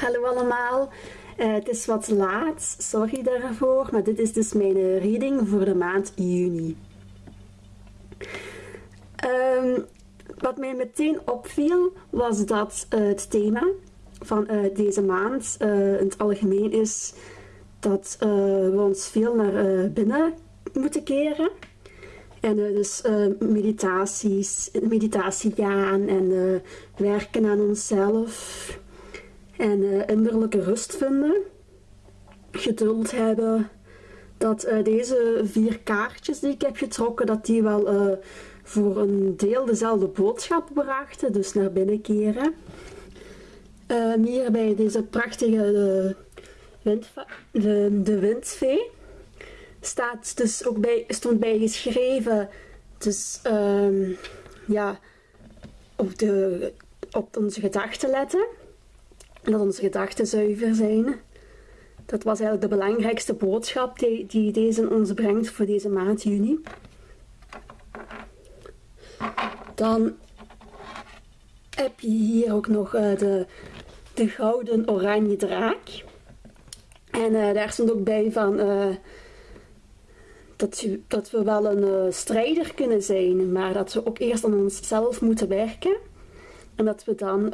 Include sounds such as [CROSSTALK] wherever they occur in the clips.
hallo allemaal. Eh, het is wat laat, sorry daarvoor, maar dit is dus mijn reading voor de maand juni. Ehm, wat mij meteen opviel was dat uh, het thema van deze maand in het algemeen is dat we ons veel naar binnen moeten keren. En dus meditaties, meditatie gaan en werken aan onszelf en uh, innerlijke rust vinden, geduld hebben, dat uh, deze vier kaartjes die ik heb getrokken, dat die wel uh, voor een deel dezelfde boodschap brachten, dus naar binnen keren. hier bij deze prachtige de, de, windvee staat dus ook bij, stond bij geschreven, dus um, ja, op, de, op onze gedachten letten dat onze gedachten zuiver zijn. Dat was eigenlijk de belangrijkste boodschap die, die deze ons brengt voor deze maand juni. Dan heb je hier ook nog uh, de, de gouden oranje draak. En uh, daar stond ook bij van uh, dat, dat, we wel een strijder kunnen zijn, maar dat we ook eerst aan onszelf moeten werken. En dat we dan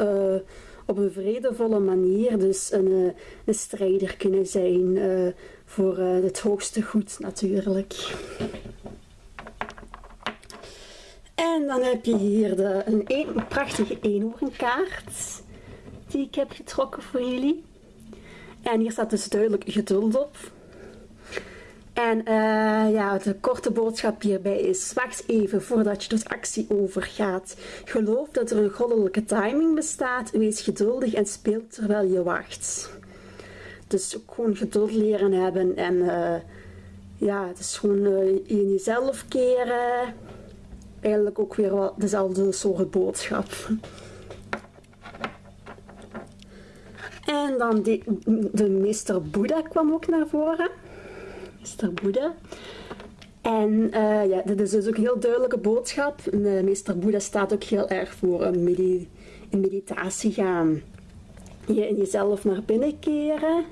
op een vredevolle manier dus een, eh, een strijder kunnen zijn uh, voor het hoogste goed natuurlijk. En dan heb je hier de, een, een prachtige eenhoornkaart die ik heb getrokken voor jullie. En hier staat dus duidelijk geduld op. En uh, ja, de korte boodschap hierbij is, wacht even voordat je tot actie overgaat. Geloof dat er een goddelijke timing bestaat, wees geduldig en speel terwijl je wacht. Dus ook gewoon geduld leren hebben en uh, ja, het is gewoon uh, in jezelf keren. Eigenlijk ook weer wel dezelfde soort boodschap. En dan de, de meester Boeddha kwam ook naar voren. Meester Boeddha. En uh, ja, dit is dus ook een heel duidelijke boodschap. Uh, Meester Boeddha staat ook heel erg voor een, medi een meditatie gaan. Je in jezelf naar binnen keren.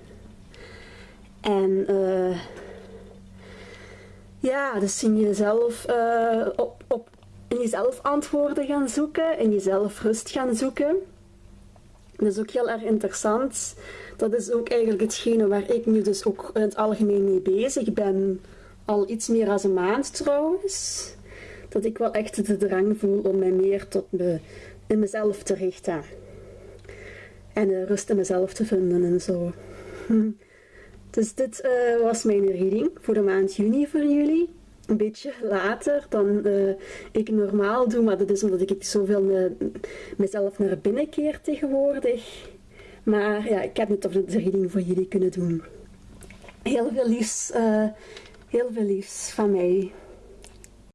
En uh, ja, dus in jezelf, op, op, in jezelf antwoorden gaan zoeken. In jezelf rust gaan zoeken. Dat is ook heel erg interessant. Dat is ook eigenlijk hetgene waar ik nu dus ook in het algemeen mee bezig ben. Al iets meer dan een maand trouwens. Dat ik wel echt de drang voel om mij meer tot me, in mezelf te richten. En uh, rust in mezelf te vinden en zo. [LAUGHS] Dus dit uh, was mijn reading voor de maand juni voor jullie een beetje later dan uh, ik normaal doe. Maar dat is omdat ik zoveel me, mezelf naar binnen keer tegenwoordig. Maar ja, ik heb het toch de reading voor jullie kunnen doen. Heel veel liefs, uh, heel veel liefs van mij.